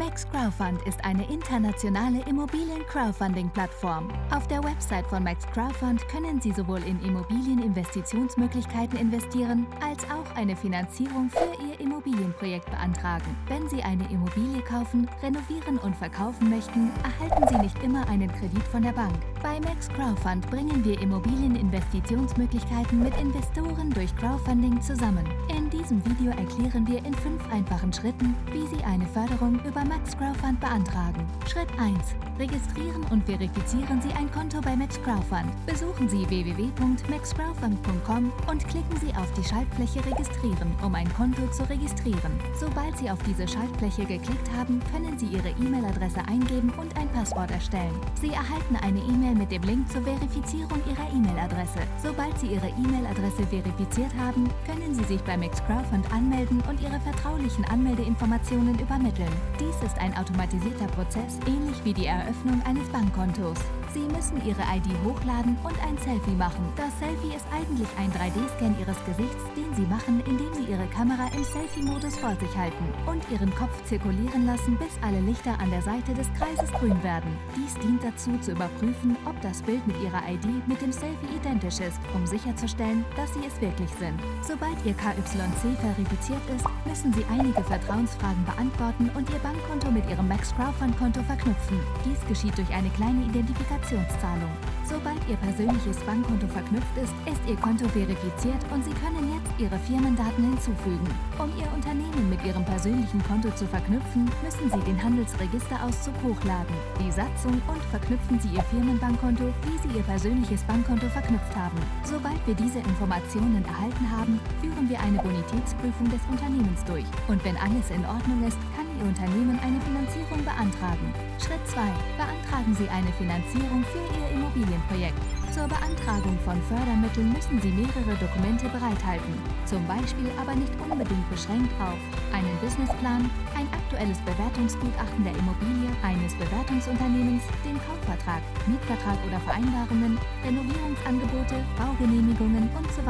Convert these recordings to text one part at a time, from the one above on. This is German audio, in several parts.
Max Crowdfund ist eine internationale Immobilien-Crowdfunding-Plattform. Auf der Website von Max Crowdfund können Sie sowohl in Immobilieninvestitionsmöglichkeiten investieren, als auch eine Finanzierung für Ihr Immobilienprojekt beantragen. Wenn Sie eine Immobilie kaufen, renovieren und verkaufen möchten, erhalten Sie nicht immer einen Kredit von der Bank. Bei Max Crowdfund bringen wir Immobilieninvestitionsmöglichkeiten mit Investoren durch Crowdfunding zusammen. In diesem Video erklären wir in fünf einfachen Schritten, wie Sie eine Förderung über Max Crowdfund beantragen. Schritt 1. Registrieren und verifizieren Sie ein Konto bei Max Crowdfund. Besuchen Sie www.maxcrowdfund.com und klicken Sie auf die Schaltfläche Registrieren, um ein Konto zu registrieren. Sobald Sie auf diese Schaltfläche geklickt haben, können Sie Ihre E-Mail-Adresse eingeben und ein Passwort erstellen. Sie erhalten eine E-Mail mit dem Link zur Verifizierung Ihrer E-Mail-Adresse. Sobald Sie Ihre E-Mail-Adresse verifiziert haben, können Sie sich bei Max Crowdfund anmelden und Ihre vertraulichen Anmeldeinformationen übermitteln. Dies ist ein automatisierter Prozess, ähnlich wie die Eröffnung eines Bankkontos. Sie müssen Ihre ID hochladen und ein Selfie machen. Das Selfie ist eigentlich ein 3D-Scan Ihres Gesichts, den Sie machen, indem Sie Ihre Kamera im Selfie-Modus vor sich halten und Ihren Kopf zirkulieren lassen, bis alle Lichter an der Seite des Kreises grün werden. Dies dient dazu, zu überprüfen, ob das Bild mit Ihrer ID mit dem Selfie identisch ist, um sicherzustellen, dass Sie es wirklich sind. Sobald Ihr KYC verifiziert ist, müssen Sie einige Vertrauensfragen beantworten und Ihr Bankkonto mit Ihrem Max Crowdfund-Konto verknüpfen. Dies geschieht durch eine kleine Identifikationszahlung. Sobald Ihr persönliches Bankkonto verknüpft ist, ist Ihr Konto verifiziert und Sie können jetzt Ihre Firmendaten hinzufügen. Um Ihr Unternehmen mit Ihrem persönlichen Konto zu verknüpfen, müssen Sie den Handelsregisterauszug hochladen, die Satzung und verknüpfen Sie Ihr Firmenbankkonto, wie Sie Ihr persönliches Bankkonto verknüpft haben. Sobald wir diese Informationen erhalten haben, führen wir eine Bonitätsprüfung des Unternehmens durch. Und wenn alles in Ordnung ist, kann Ihr Unternehmen eine Finanzierung beantragen. Schritt 2. Beantragen Sie eine Finanzierung für Ihr Immobilienprojekt. Zur Beantragung von Fördermitteln müssen Sie mehrere Dokumente bereithalten, zum Beispiel aber nicht unbedingt beschränkt auf einen Businessplan, ein aktuelles Bewertungsgutachten der Immobilie eines Bewertungsunternehmens, den Kaufvertrag, Mietvertrag oder Vereinbarungen, Renovierungsangebote, Baugenehmigungen und so.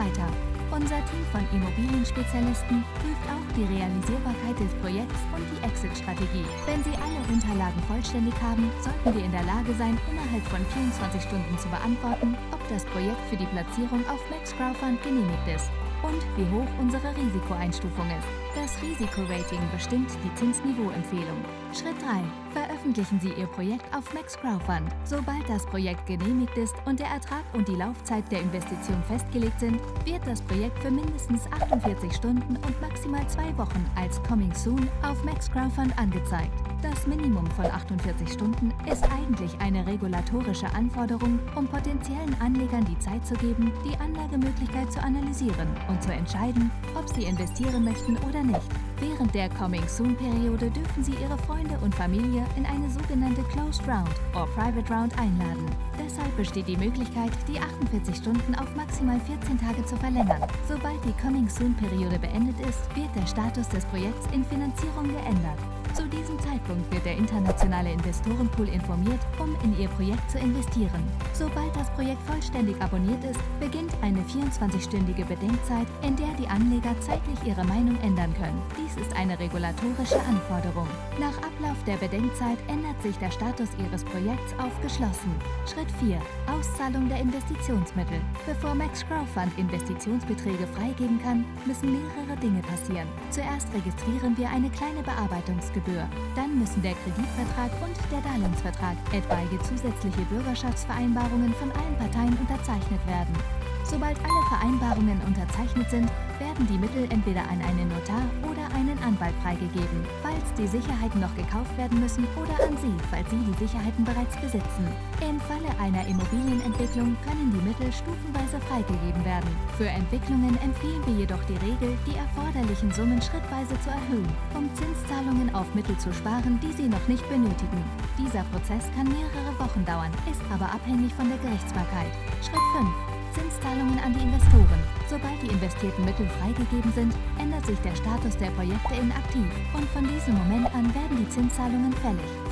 Unser Team von Immobilienspezialisten prüft auch die Realisierbarkeit des Projekts und die Exit-Strategie. Wenn Sie alle Unterlagen vollständig haben, sollten wir in der Lage sein, innerhalb von 24 Stunden zu beantworten, ob das Projekt für die Platzierung auf Max Crowdfund genehmigt ist und wie hoch unsere Risikoeinstufung ist. Das Risikorating bestimmt die Zinsniveauempfehlung. Schritt 3. Veröffentlichen Sie Ihr Projekt auf Max Crowdfund. Sobald das Projekt genehmigt ist und der Ertrag und die Laufzeit der Investition festgelegt sind, wird das Projekt für mindestens 48 Stunden und maximal zwei Wochen als Coming Soon auf Max Crowdfund angezeigt. Das Minimum von 48 Stunden ist eigentlich eine regulatorische Anforderung, um potenziellen Anlegern die Zeit zu geben, die Anlagemöglichkeit zu analysieren und zu entscheiden, ob sie investieren möchten oder nicht. Während der Coming Soon-Periode dürfen Sie Ihre Freunde und Familie in eine sogenannte Closed Round oder Private Round einladen. Deshalb besteht die Möglichkeit, die 48 Stunden auf maximal 14 Tage zu verlängern. Sobald die Coming Soon-Periode beendet ist, wird der Status des Projekts in Finanzierung geändert. Zu diesem Zeitpunkt wird der internationale Investorenpool informiert, um in Ihr Projekt zu investieren. Sobald das Projekt vollständig abonniert ist, beginnt eine 24-stündige Bedenkzeit, in der die Anleger zeitlich ihre Meinung ändern können. Dies ist eine regulatorische Anforderung. Nach Ablauf der Bedenkzeit ändert sich der Status Ihres Projekts auf geschlossen. Schritt 4. Auszahlung der Investitionsmittel. Bevor Max Crowdfund Investitionsbeträge freigeben kann, müssen mehrere Dinge passieren. Zuerst registrieren wir eine kleine Bearbeitungsgebühr Gebühr. Dann müssen der Kreditvertrag und der Darlehensvertrag, etwaige zusätzliche Bürgerschaftsvereinbarungen von allen Parteien unterzeichnet werden. Sobald alle Vereinbarungen unterzeichnet sind, werden die Mittel entweder an einen Notar oder einen Anwalt freigegeben, falls die Sicherheiten noch gekauft werden müssen oder an Sie, falls Sie die Sicherheiten bereits besitzen. Im Falle einer Immobilienentwicklung können die Mittel stufenweise freigegeben werden. Für Entwicklungen empfehlen wir jedoch die Regel, die erforderlichen Summen schrittweise zu erhöhen, um Zinszahlungen auf Mittel zu sparen, die Sie noch nicht benötigen. Dieser Prozess kann mehrere Wochen dauern, ist aber abhängig von der Gerichtsbarkeit. Schritt 5. Zinszahlungen an die Investoren. Sobald die investierten Mittel freigegeben sind, ändert sich der Status der Projekte in aktiv und von diesem Moment an werden die Zinszahlungen fällig.